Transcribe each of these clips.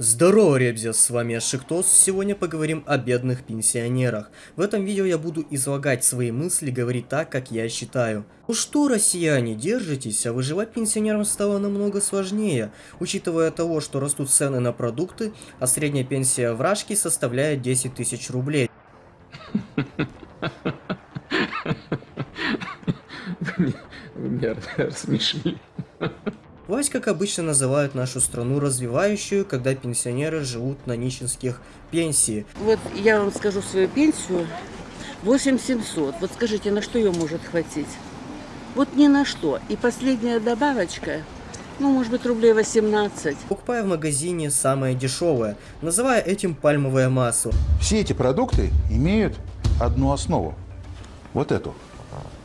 Здорово, ребзя, с вами Ашиктос, сегодня поговорим о бедных пенсионерах. В этом видео я буду излагать свои мысли, говорить так, как я считаю. Ну что, россияне, держитесь, а выживать пенсионерам стало намного сложнее, учитывая того, что растут цены на продукты, а средняя пенсия в Рашке составляет 10 тысяч рублей. Вы меня рассмешили. Власть, как обычно, называют нашу страну развивающую, когда пенсионеры живут на нищенских пенсии. Вот я вам скажу свою пенсию. 8700. Вот скажите, на что ее может хватить? Вот ни на что. И последняя добавочка, ну, может быть, рублей 18. Покупая в магазине самое дешевое, называя этим пальмовое масло. Все эти продукты имеют одну основу. Вот эту.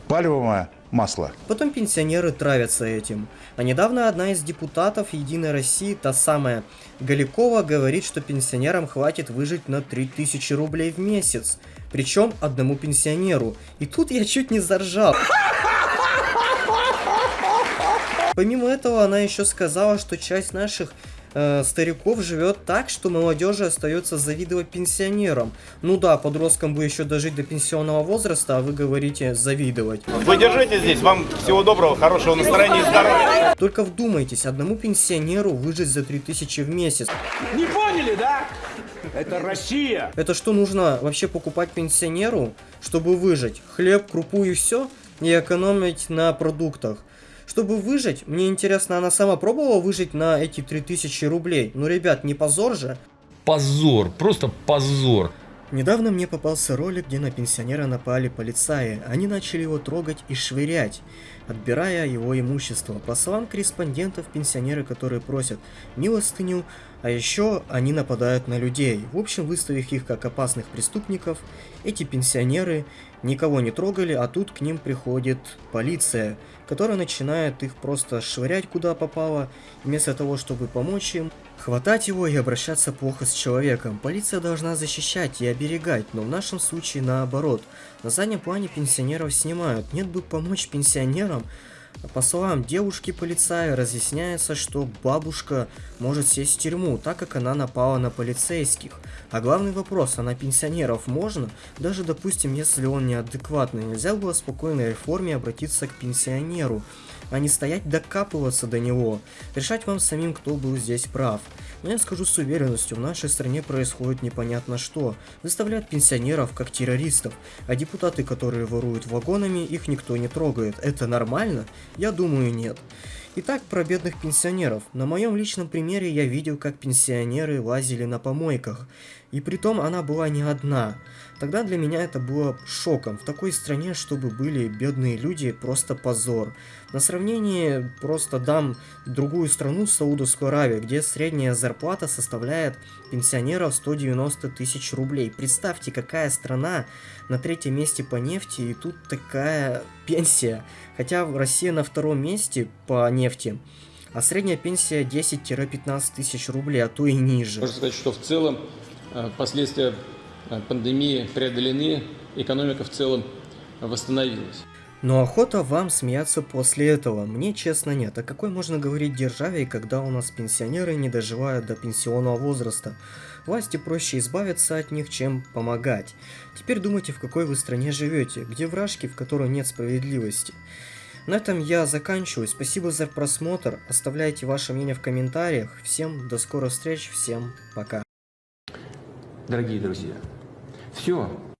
Пальмовое масло. Потом пенсионеры травятся этим. А недавно одна из депутатов Единой России, та самая Галикова, говорит, что пенсионерам хватит выжить на 3000 рублей в месяц. Причем одному пенсионеру. И тут я чуть не заржал. Помимо этого, она еще сказала, что часть наших э, стариков живет так, что молодежи остается завидовать пенсионерам. Ну да, подросткам бы еще дожить до пенсионного возраста, а вы говорите завидовать. Вы держите здесь, вам всего доброго, хорошего настроения и здоровья. Только вдумайтесь, одному пенсионеру выжить за 3000 в месяц. Не поняли, да? Это Россия. Это что нужно вообще покупать пенсионеру, чтобы выжить? Хлеб, крупу и все? И экономить на продуктах. Чтобы выжить, мне интересно, она сама пробовала выжить на эти 3000 рублей? Ну, ребят, не позор же? Позор, просто позор. Недавно мне попался ролик, где на пенсионера напали полицаи. Они начали его трогать и швырять, отбирая его имущество. По словам корреспондентов, пенсионеры, которые просят милостыню, а еще они нападают на людей. В общем, выставив их как опасных преступников, эти пенсионеры никого не трогали, а тут к ним приходит полиция, которая начинает их просто швырять куда попало, вместо того, чтобы помочь им, хватать его и обращаться плохо с человеком. Полиция должна защищать и оберегать, но в нашем случае наоборот. На заднем плане пенсионеров снимают, нет бы помочь пенсионерам, по словам девушки-полицая, разъясняется, что бабушка может сесть в тюрьму, так как она напала на полицейских. А главный вопрос, а на пенсионеров можно? Даже, допустим, если он неадекватный, нельзя было в спокойной форме обратиться к пенсионеру, а не стоять докапываться до него. Решать вам самим, кто был здесь прав. Но я скажу с уверенностью, в нашей стране происходит непонятно что. Выставляют пенсионеров как террористов, а депутаты, которые воруют вагонами, их никто не трогает. Это нормально? Я думаю, нет. Итак, про бедных пенсионеров. На моем личном примере я видел, как пенсионеры лазили на помойках. И притом она была не одна. Тогда для меня это было шоком. В такой стране, чтобы были бедные люди, просто позор. На сравнение просто дам другую страну, Саудовскую Аравию, где средняя зарплата составляет пенсионеров 190 тысяч рублей. Представьте, какая страна на третьем месте по нефти, и тут такая пенсия. Хотя Россия на втором месте по нефти, а средняя пенсия 10-15 тысяч рублей, а то и ниже. Можно сказать, что в целом э, последствия э, пандемии преодолены, экономика в целом восстановилась. Но охота вам смеяться после этого, мне честно нет. А какой можно говорить державе, когда у нас пенсионеры не доживают до пенсионного возраста? Власти проще избавиться от них, чем помогать. Теперь думайте, в какой вы стране живете, где вражки, в которой нет справедливости. На этом я заканчиваю. Спасибо за просмотр. Оставляйте ваше мнение в комментариях. Всем до скорых встреч. Всем пока. Дорогие друзья, все.